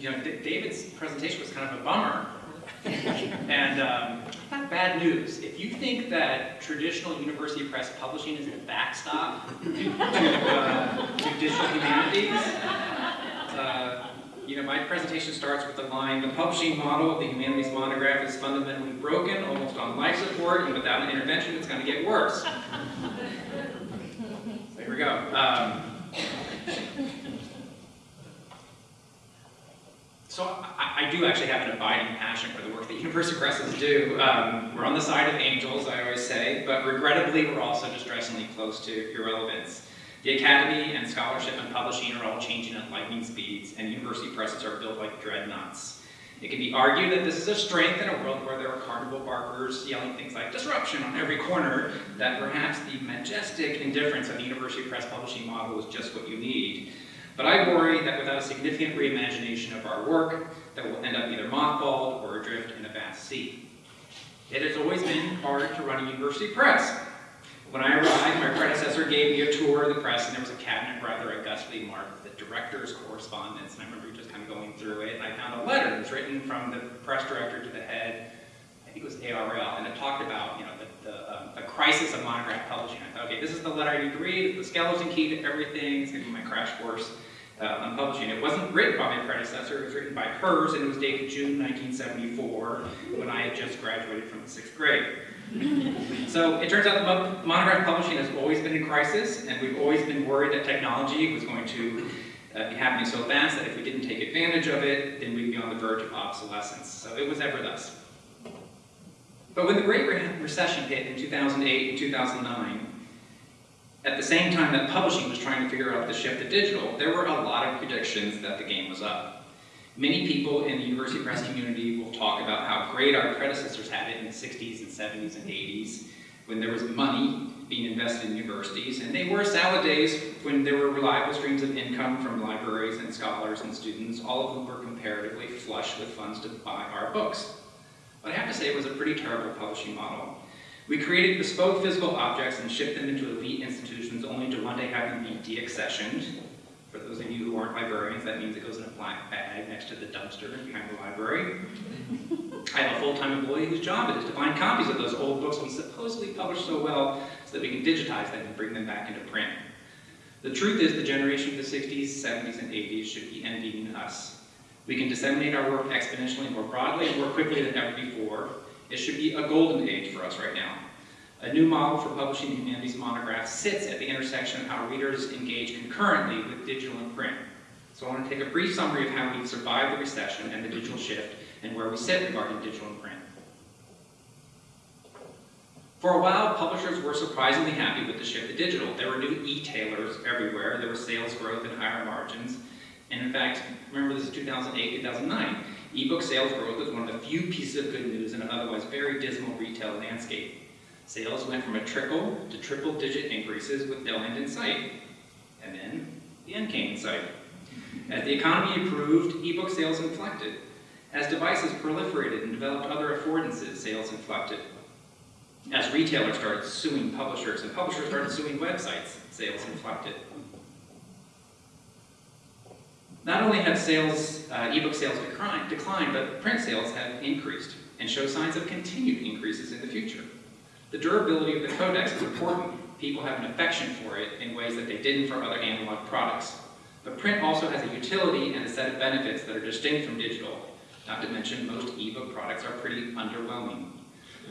you know, D- David's presentation was kind of a bummer. and um, bad news. If you think that traditional university press publishing is the backstop to, uh, to digital humanities, uh, you know, my presentation starts with the line, the publishing model of the humanities monograph is fundamentally broken, almost on life support, and without an intervention, it's going to get worse. So here we go. Um, So I, I, actually have an abiding passion for the work that university presses do. Um, we're on the side of angels, I always say, but regrettably we're also distressingly close to irrelevance. The academy and scholarship and publishing are all changing at lightning speeds, and university presses are built like dreadnoughts. It can be argued that this is a strength in a world where there are carnival barkers yelling things like disruption on every corner, that perhaps the majestic indifference of the university press publishing model is just what you need. But I worry that without a significant reimagination of our work, that we'll end up either mothballed or adrift in a vast sea. It has always been hard to run a university press. When I arrived, my predecessor gave me a tour of the press, and there was a cabinet rather augustly marked the director's correspondence, and I remember just kind of going through it, and I found a letter that was written from the press director to the head, I think it was ARL, and it talked about, you know, the, the, um, the crisis of monograph publishing. I thought, okay, this is the letter I need to read, the skeleton key to everything, it's gonna be my crash course uh, on publishing. It wasn't written by my predecessor, it was written by hers, and it was dated June 1974, when I had just graduated from the sixth grade. so it turns out that monograph publishing has always been in crisis, and we've always been worried that technology was going to uh, be happening so fast that if we didn't take advantage of it, then we'd be on the verge of obsolescence. So it was ever thus. But when the Great Recession hit in 2008 and 2009, at the same time that publishing was trying to figure out the shift to digital, there were a lot of predictions that the game was up. Many people in the university press community will talk about how great our predecessors had it in the 60s and 70s and 80s when there was money being invested in universities, and they were salad days when there were reliable streams of income from libraries and scholars and students, all of whom were comparatively flush with funds to buy our books. But I have to say it was a pretty terrible publishing model. We created bespoke physical objects and shipped them into elite institutions only to one day have them be deaccessioned. For those of you who aren't librarians, that means it goes in a black bag next to the dumpster behind the library. I have a full-time employee whose job it is to find copies of those old books we supposedly published so well so that we can digitize them and bring them back into print. The truth is the generation of the 60s, 70s, and 80s should be envying us. We can disseminate our work exponentially more broadly and more quickly than ever before, it should be a golden age for us right now. A new model for publishing humanities monographs sits at the intersection of how readers engage concurrently with digital and print. So I want to take a brief summary of how we've survived the recession and the digital shift and where we sit regarding digital and print. For a while, publishers were surprisingly happy with the shift to digital. There were new e-tailers everywhere, there was sales growth and higher margins. And in fact, remember this is 2008, 2009. Ebook sales growth was one of the few pieces of good news in an otherwise very dismal retail landscape. Sales went from a trickle to triple digit increases with no end in sight. And then the end came in sight. As the economy improved, ebook sales inflected. As devices proliferated and developed other affordances, sales inflected. As retailers started suing publishers and publishers started suing websites, sales inflected. Not only have sales, uh, ebook sales declined, declined, but print sales have increased and show signs of continued increases in the future. The durability of the codex is important. People have an affection for it in ways that they didn't for other analog products. But print also has a utility and a set of benefits that are distinct from digital. Not to mention, most ebook products are pretty underwhelming.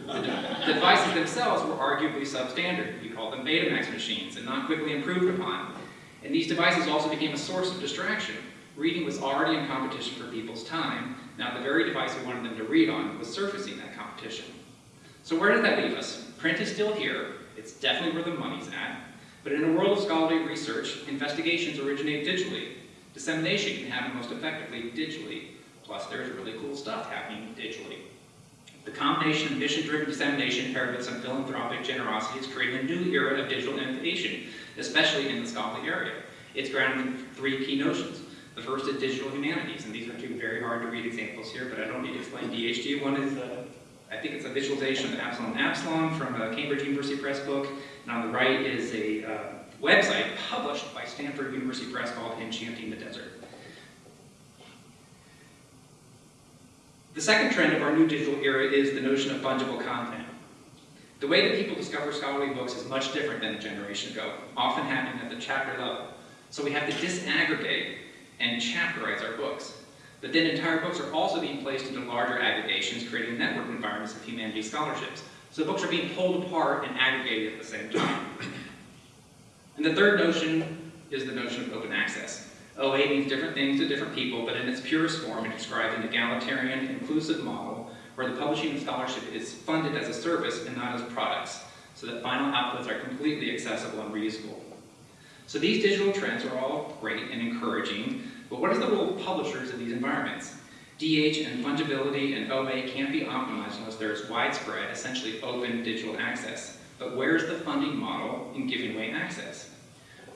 The, de devices themselves were arguably substandard. We call them Betamax machines and not quickly improved upon. And these devices also became a source of distraction. Reading was already in competition for people's time. Now the very device we wanted them to read on was surfacing that competition. So where did that leave us? Print is still here. It's definitely where the money's at. But in a world of scholarly research, investigations originate digitally. Dissemination can happen most effectively digitally. Plus there's really cool stuff happening digitally. The combination of mission-driven dissemination paired with some philanthropic generosity has created a new era of digital innovation, especially in the scholarly area. It's grounded in three key notions. The first is digital humanities, and these are two very hard to read examples here, but I don't need to explain DHD. One is, uh, I think it's a visualization of Absalom Absalom from a Cambridge University Press book, and on the right is a uh, website published by Stanford University Press called Enchanting the Desert. The second trend of our new digital era is the notion of fungible content. The way that people discover scholarly books is much different than a generation ago, often happening at the chapter level. So we have to disaggregate and chapterize our books. But then entire books are also being placed into larger aggregations, creating network environments of humanities scholarships. So books are being pulled apart and aggregated at the same time. And the third notion is the notion of open access. OA means different things to different people, but in its purest form, it describes an egalitarian, inclusive model where the publishing of scholarship is funded as a service and not as products, so that final outputs are completely accessible and reusable. So these digital trends are all great and encouraging, but what is the role of publishers in these environments? DH and fungibility and OA can't be optimized unless there is widespread, essentially open digital access. But where's the funding model in giving away access?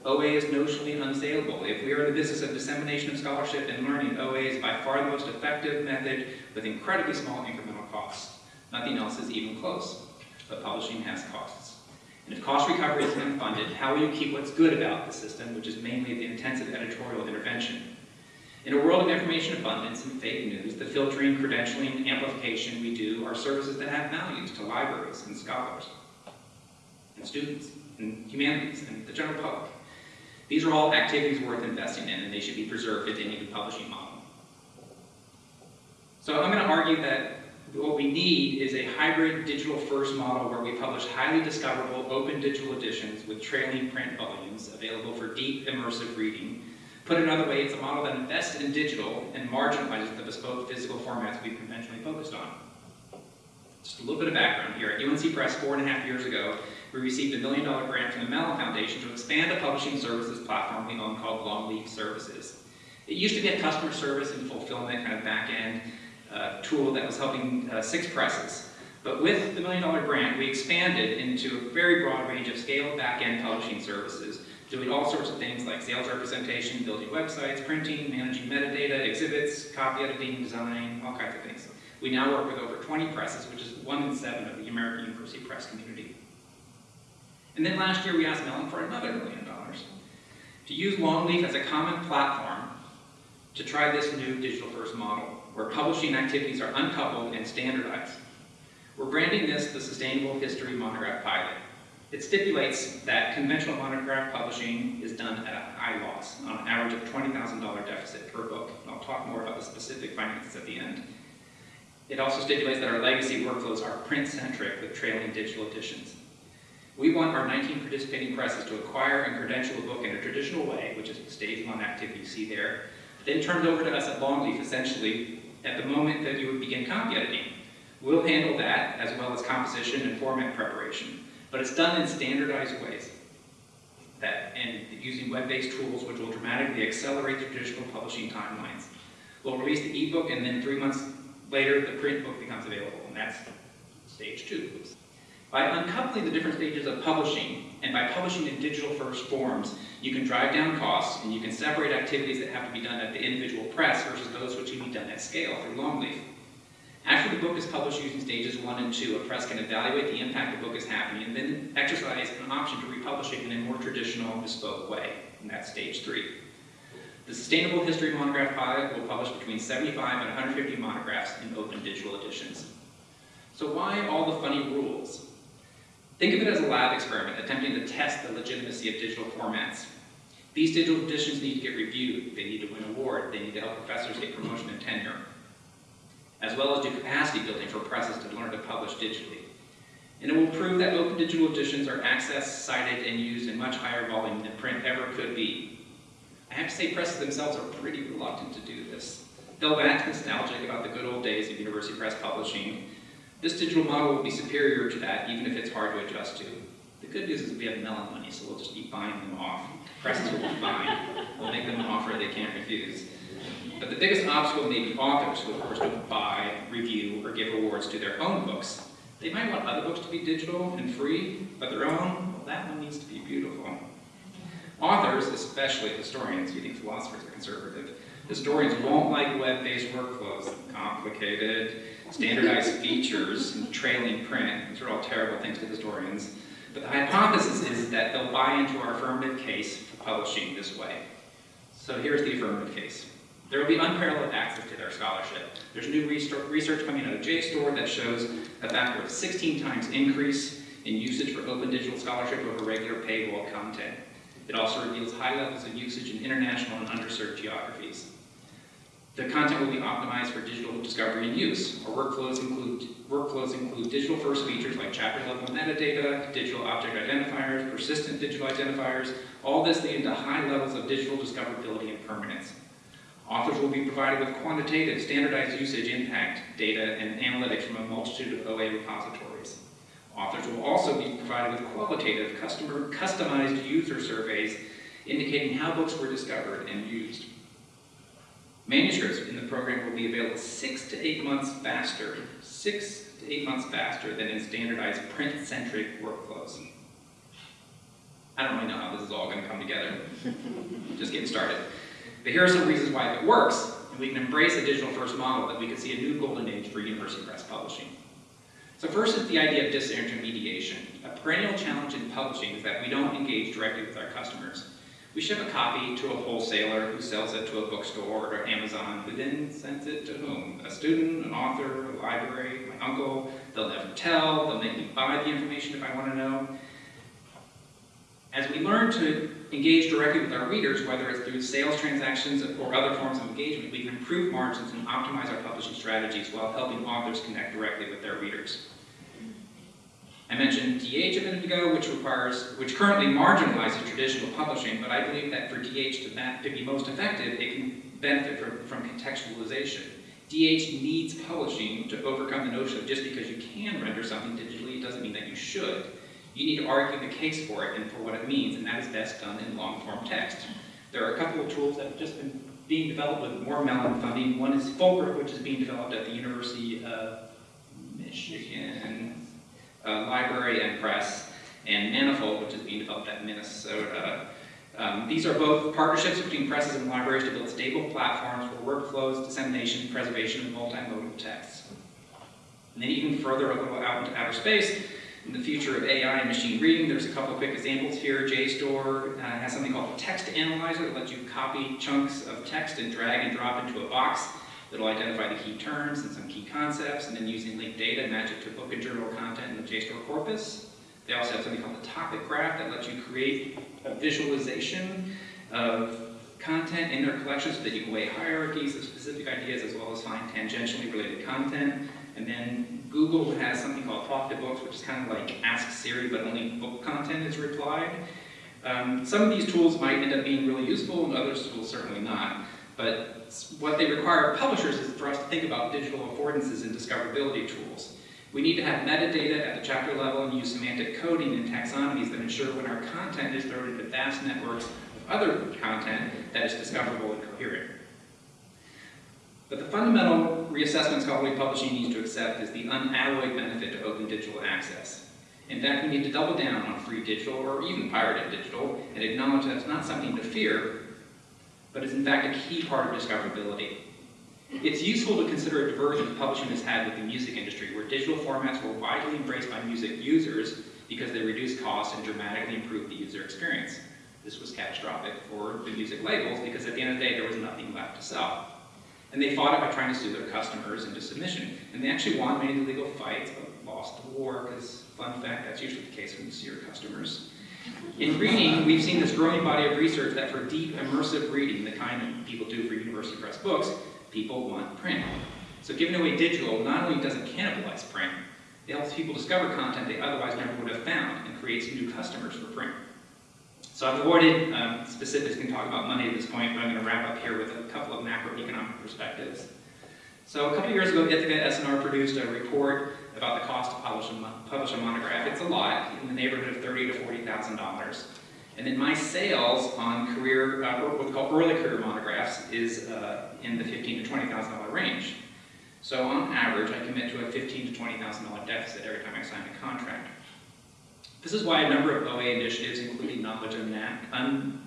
OA is notionally unsaleable. If we are in the business of dissemination of scholarship and learning, OA is by far the most effective method with incredibly small incremental costs. Nothing else is even close, but publishing has costs. And if cost recovery is unfunded, how will you keep what's good about the system, which is mainly the intensive editorial intervention? In a world of information abundance and fake news, the filtering, credentialing, and amplification we do are services that have values to libraries and scholars, and students, and humanities, and the general public. These are all activities worth investing in, and they should be preserved they need publishing model. So I'm going to argue that what we need is a hybrid digital-first model where we publish highly discoverable open digital editions with trailing print volumes available for deep immersive reading Put another way, it's a model that invests in digital and marginalizes the bespoke physical formats we've conventionally focused on. Just a little bit of background here. At UNC Press four and a half years ago, we received a million dollar grant from the Mellon Foundation to expand a publishing services platform we own called Longleaf Services. It used to be a customer service and fulfillment kind of back-end uh, tool that was helping uh, six presses. But with the million dollar grant, we expanded into a very broad range of scaled back-end publishing services doing all sorts of things like sales representation, building websites, printing, managing metadata, exhibits, copy editing, design, all kinds of things. We now work with over 20 presses, which is one in seven of the American University press community. And then last year we asked Mellon for another million dollars to use Longleaf as a common platform to try this new digital-first model, where publishing activities are uncoupled and standardized. We're branding this the Sustainable History Monograph Pilot. It stipulates that conventional monograph publishing is done at a high loss, on an average of $20,000 deficit per book. I'll talk more about the specific finances at the end. It also stipulates that our legacy workflows are print-centric with trailing digital editions. We want our 19 participating presses to acquire and credential a book in a traditional way, which is the stage one activity you see there, then turned over to us at Longleaf, essentially, at the moment that you would begin copy editing. We'll handle that, as well as composition and format preparation but it's done in standardized ways. That, and using web-based tools which will dramatically accelerate the traditional publishing timelines. We'll release the ebook and then three months later the print book becomes available, and that's stage two. By uncoupling the different stages of publishing, and by publishing in digital-first forms, you can drive down costs, and you can separate activities that have to be done at the individual press versus those which can be done at scale through Longleaf. After the book is published using stages one and two, a press can evaluate the impact the book is having and then exercise an option to republish it in a more traditional, bespoke way, and that's stage three. The Sustainable History Monograph Pilot will publish between 75 and 150 monographs in open digital editions. So why all the funny rules? Think of it as a lab experiment attempting to test the legitimacy of digital formats. These digital editions need to get reviewed, they need to win awards, they need to help professors get promotion and tenure as well as do capacity building for presses to learn to publish digitally. And it will prove that open digital editions are accessed, cited, and used in much higher volume than print ever could be. I have to say presses themselves are pretty reluctant to do this. They'll act nostalgic about the good old days of university press publishing. This digital model will be superior to that, even if it's hard to adjust to. The good news is we have Mellon money, so we'll just be buying them off. Presses will be fine. We'll make them an offer they can't refuse. But the biggest obstacle may be authors who, of course, don't buy, review, or give awards to their own books. They might want other books to be digital and free, but their own, well, that one needs to be beautiful. Authors, especially historians, you think philosophers are conservative, historians won't like web-based workflows, complicated, standardized features, and trailing print. These are all terrible things to historians. But the hypothesis is that they'll buy into our affirmative case for publishing this way. So here's the affirmative case. There will be unparalleled access to their scholarship. There's new research coming out of JSTOR that shows a of 16 times increase in usage for open digital scholarship over regular paywall content. It also reveals high levels of usage in international and underserved geographies. The content will be optimized for digital discovery and use. Our workflows include, workflows include digital-first features like chapter-level metadata, digital object identifiers, persistent digital identifiers, all this leading to high levels of digital discoverability and permanence. Authors will be provided with quantitative, standardized usage impact data and analytics from a multitude of OA repositories. Authors will also be provided with qualitative, customer, customized user surveys indicating how books were discovered and used. Manuscripts in the program will be available six to eight months faster, six to eight months faster than in standardized print-centric workflows. I don't really know how this is all going to come together. Just getting started. But here are some reasons why it works, and we can embrace a digital-first model, that we could see a new golden age for university press publishing. So first is the idea of disintermediation. A perennial challenge in publishing is that we don't engage directly with our customers. We ship a copy to a wholesaler who sells it to a bookstore or Amazon, who then sends it to whom? A student, an author, a library, my uncle. They'll never tell, they'll make me buy the information if I want to know. As we learn to engage directly with our readers, whether it's through sales transactions or other forms of engagement, we can improve margins and optimize our publishing strategies while helping authors connect directly with their readers. I mentioned DH a minute ago, which requires, which currently marginalizes traditional publishing, but I believe that for DH to, to be most effective, it can benefit from, from contextualization. DH needs publishing to overcome the notion of just because you can render something digitally, it doesn't mean that you should. You need to argue the case for it and for what it means, and that is best done in long-form text. There are a couple of tools that have just been being developed with more Mellon funding. One is Fulcrum, which is being developed at the University of Michigan uh, Library and Press, and Manifold, which is being developed at Minnesota. Um, these are both partnerships between presses and libraries to build stable platforms for workflows, dissemination, preservation of multimodal texts. And then even further a little out into outer space, the future of AI and machine reading, there's a couple quick examples here. JSTOR uh, has something called a text analyzer that lets you copy chunks of text and drag and drop into a box that'll identify the key terms and some key concepts, and then using linked data, match it to book and journal content in the JSTOR corpus. They also have something called the topic graph that lets you create a visualization of content in their collection so that you can weigh hierarchies of specific ideas as well as find tangentially related content. And then Google has something called Talk to Books, which is kind of like Ask Siri, but only book content is replied. Um, some of these tools might end up being really useful, and others will certainly not. But what they require of publishers is for us to think about digital affordances and discoverability tools. We need to have metadata at the chapter level and use semantic coding and taxonomies that ensure when our content is thrown into vast networks of other content that is discoverable and coherent. But the fundamental reassessment scholarly publishing needs to accept is the unalloyed benefit to open digital access. In fact, we need to double down on free digital or even pirated digital and acknowledge that it's not something to fear, but is in fact a key part of discoverability. It's useful to consider a diversion publishing has had with the music industry, where digital formats were widely embraced by music users because they reduce costs and dramatically improve the user experience. This was catastrophic for the music labels because at the end of the day, there was nothing left to sell. And they fought it by trying to sue their customers into submission. And they actually won many legal fights, but lost the war, because, fun fact, that's usually the case when you sue your customers. In reading, we've seen this growing body of research that for deep, immersive reading, the kind that people do for university press books, people want print. So giving away digital not only doesn't cannibalize print, it helps people discover content they otherwise never would have found and creates new customers for print. So I've avoided um, specifics, can talk about money at this point, but I'm going to wrap up here with a couple of macroeconomic perspectives. So a couple of years ago, Ithaka S+R produced a report about the cost to publish a, publish a monograph. It's a lot, in the neighborhood of thirty to $40,000. And then my sales on career, uh, what we call early career monographs is uh, in the 15 to $20,000 range. So on average, I commit to a 15 to $20,000 deficit every time I sign a contract. This is why a number of OA initiatives, including Knowledge Unmatched, un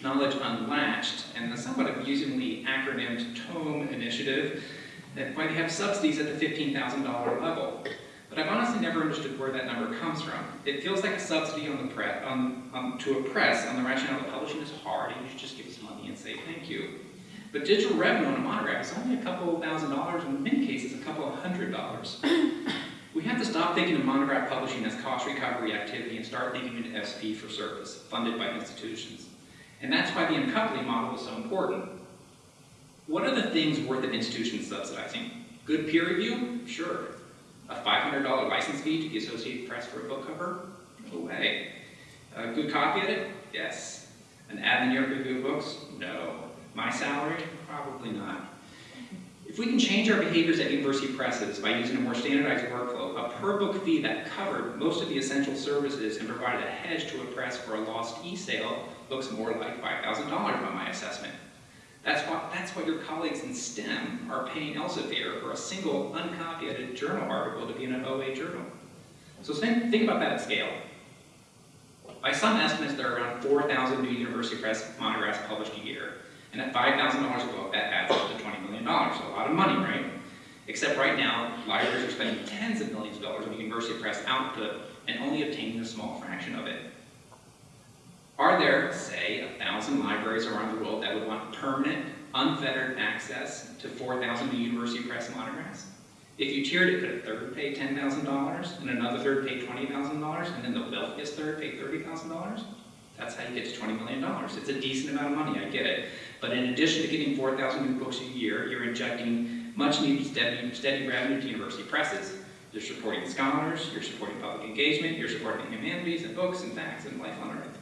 Knowledge Unlatched, and the somewhat amusingly acronymed TOME initiative, that might have subsidies at the $15,000 level. But I've honestly never understood where that number comes from. It feels like a subsidy on the pre on, on, to a press on the rationale that publishing is hard and you should just give us money and say thank you. But digital revenue on a monograph is only a couple thousand dollars, in many cases, a couple of hundred dollars. We have to stop thinking of monograph publishing as cost recovery activity and start thinking of it as fee for service, funded by institutions. And that's why the uncoupling model is so important. What are the things worth an institution subsidizing? Good peer review? Sure. A $500 license fee to the Associated Press for a book cover? No way. A good copy edit? Yes. An ad in York Review Books? No. My salary? Probably not. If we can change our behaviors at university presses by using a more standardized workflow, a per book fee that covered most of the essential services and provided a hedge to a press for a lost e-sale looks more like $5,000 by my assessment. That's what, that's what your colleagues in STEM are paying Elsevier for a single uncopyrighted journal article to be in an OA journal. So think, about that at scale. By some estimates, there are around 4,000 new university press monographs published a year. And at $5,000 a book, that adds up to $20 million. So a lot of money, right? Except right now, libraries are spending tens of millions of dollars on university press output and only obtaining a small fraction of it. Are there, say, a thousand libraries around the world that would want permanent, unfettered access to 4,000 university press monographs? If you tiered it, could a third pay $10,000 and another third pay $20,000 and then the wealthiest third pay $30,000? That's how you get to $20 million. It's a decent amount of money, I get it. But in addition to getting 4,000 new books a year, you're injecting much needed steady, steady revenue to university presses. You're supporting scholars, you're supporting public engagement, you're supporting humanities and books and facts and life on earth.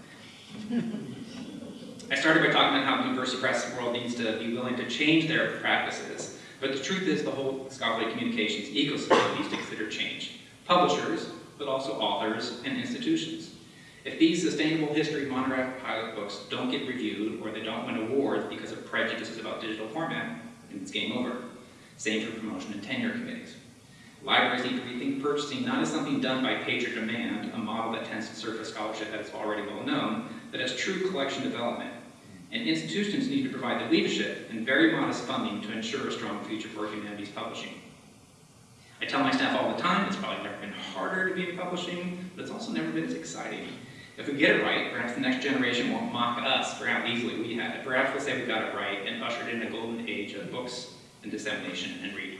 I started by talking about how the university press world needs to be willing to change their practices, but the truth is the whole scholarly communications ecosystem needs to consider change. Publishers, but also authors and institutions. If these sustainable history monograph pilot books don't get reviewed or they don't win awards because of prejudices about digital format, then it's game over. Same for promotion and tenure committees. Libraries need to rethink purchasing not as something done by page or demand, a model that tends to a scholarship that is already well known, but as true collection development. And institutions need to provide the leadership and very modest funding to ensure a strong future for humanities publishing. I tell my staff all the time, it's probably never been harder to be in publishing, but it's also never been as exciting. If we get it right, perhaps the next generation won't mock us for how easily we had it. Perhaps we'll say we got it right and ushered in a golden age of books and dissemination and reading.